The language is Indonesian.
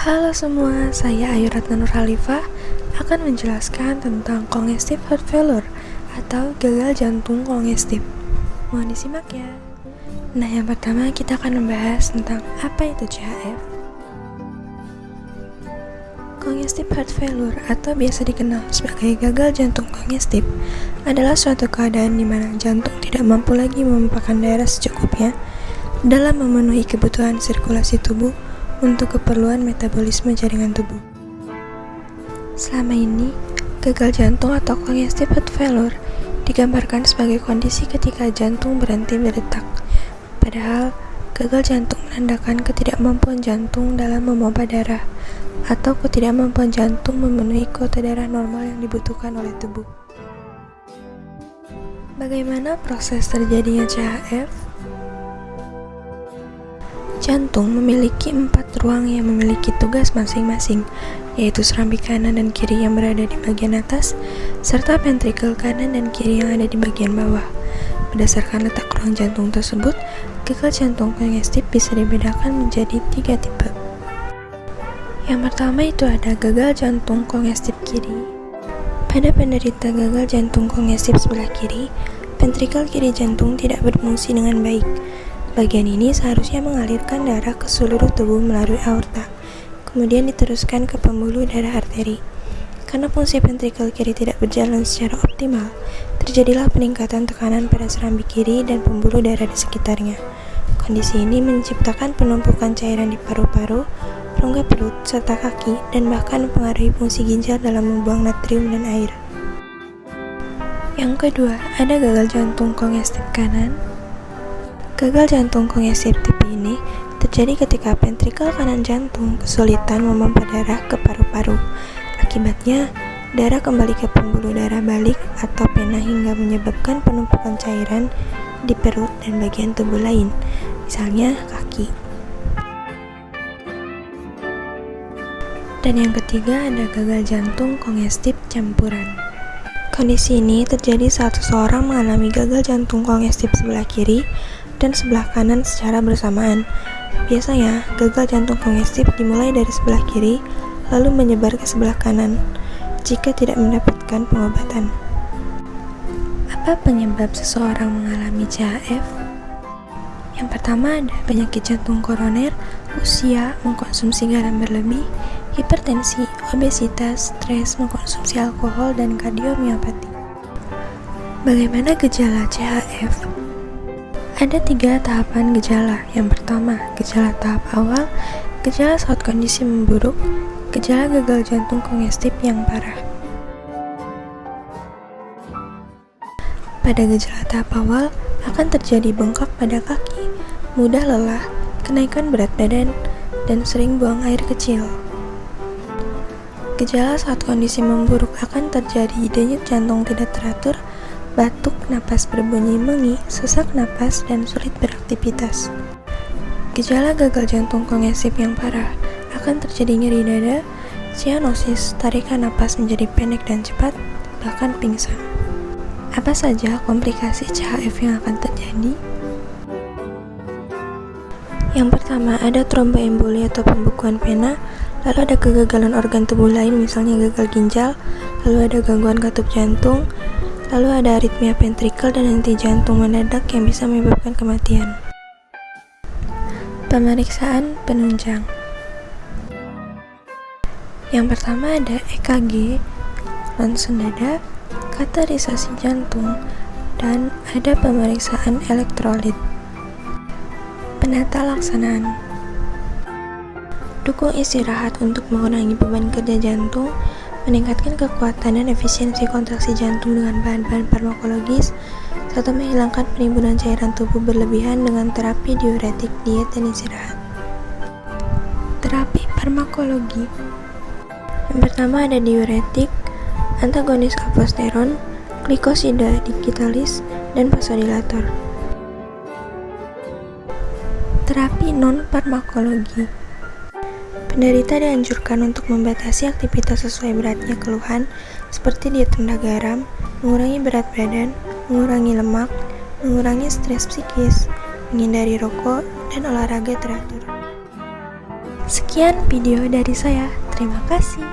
Halo semua, saya Ayu Ratna Nurhalifah akan menjelaskan tentang congestive heart failure atau gagal jantung kongestif. Mohon disimak ya. Nah, yang pertama kita akan membahas tentang apa itu CHF. Congestive heart failure atau biasa dikenal sebagai gagal jantung kongestif adalah suatu keadaan di mana jantung tidak mampu lagi memompahkan darah secukupnya dalam memenuhi kebutuhan sirkulasi tubuh untuk keperluan metabolisme jaringan tubuh. Selama ini, gagal jantung atau congestive heart failure digambarkan sebagai kondisi ketika jantung berhenti berdetak. Padahal, gagal jantung menandakan ketidakmampuan jantung dalam memompa darah atau ketidakmampuan jantung memenuhi kuota darah normal yang dibutuhkan oleh tubuh. Bagaimana proses terjadinya CHF? Jantung memiliki empat ruang yang memiliki tugas masing-masing, yaitu serambi kanan dan kiri yang berada di bagian atas, serta ventrikel kanan dan kiri yang ada di bagian bawah. Berdasarkan letak ruang jantung tersebut, gagal jantung kongestif bisa dibedakan menjadi tiga tipe. Yang pertama itu ada gagal jantung kongestif kiri. Pada penderita gagal jantung kongestif sebelah kiri, ventrikel kiri jantung tidak berfungsi dengan baik, Bagian ini seharusnya mengalirkan darah ke seluruh tubuh melalui aorta, kemudian diteruskan ke pembuluh darah arteri. Karena fungsi ventrikel kiri tidak berjalan secara optimal, terjadilah peningkatan tekanan pada serambi kiri dan pembuluh darah di sekitarnya. Kondisi ini menciptakan penumpukan cairan di paru-paru, rongga perut, serta kaki, dan bahkan mempengaruhi fungsi ginjal dalam membuang natrium dan air. Yang kedua, ada gagal jantung kongestif kanan Gagal jantung kongestif tipe ini terjadi ketika ventrikel kanan jantung kesulitan memompa darah ke paru-paru. Akibatnya, darah kembali ke pembuluh darah balik atau pena hingga menyebabkan penumpukan cairan di perut dan bagian tubuh lain, misalnya kaki. Dan yang ketiga ada gagal jantung kongestif campuran. Kondisi ini terjadi saat seseorang mengalami gagal jantung kongestif sebelah kiri dan sebelah kanan secara bersamaan. Biasanya, gagal jantung kongestif dimulai dari sebelah kiri, lalu menyebar ke sebelah kanan jika tidak mendapatkan pengobatan. Apa penyebab seseorang mengalami CHF? Yang pertama ada penyakit jantung koroner, usia, mengkonsumsi garam berlebih, hipertensi, obesitas, stres, mengkonsumsi alkohol, dan kardiomiopati. Bagaimana gejala CHF? Ada tiga tahapan gejala. Yang pertama, gejala tahap awal, gejala saat kondisi memburuk, gejala gagal jantung kongestif yang parah. Pada gejala tahap awal, akan terjadi bengkak pada kaki, mudah lelah, kenaikan berat badan, dan sering buang air kecil. Gejala saat kondisi memburuk akan terjadi denyut jantung tidak teratur, batuk, napas berbunyi mengi, sesak napas, dan sulit beraktivitas. Gejala gagal jantung kongesif yang parah akan terjadi nyeri dada, cyanosis, tarikan napas menjadi pendek dan cepat, bahkan pingsan. Apa saja komplikasi CHF yang akan terjadi? Yang pertama, ada tromboemboli atau pembukuan pena, lalu ada kegagalan organ tubuh lain misalnya gagal ginjal, lalu ada gangguan katup jantung, Lalu ada aritmia ventrikel dan henti jantung mendadak yang bisa menyebabkan kematian. Pemeriksaan penunjang Yang pertama ada EKG, ronsen dada, katerisasi jantung, dan ada pemeriksaan elektrolit. Penata laksanaan Dukung istirahat untuk mengurangi beban kerja jantung meningkatkan kekuatan dan efisiensi kontraksi jantung dengan bahan-bahan farmakologis, serta menghilangkan penimbunan cairan tubuh berlebihan dengan terapi diuretik, diet, dan istirahat. Terapi farmakologi Yang pertama ada diuretik, antagonis aldosteron, glikosida digitalis, dan vasodilator. Terapi non-farmakologi Penderita dianjurkan untuk membatasi aktivitas sesuai beratnya keluhan seperti diet rendah garam, mengurangi berat badan, mengurangi lemak, mengurangi stres psikis, menghindari rokok, dan olahraga teratur. Sekian video dari saya. Terima kasih.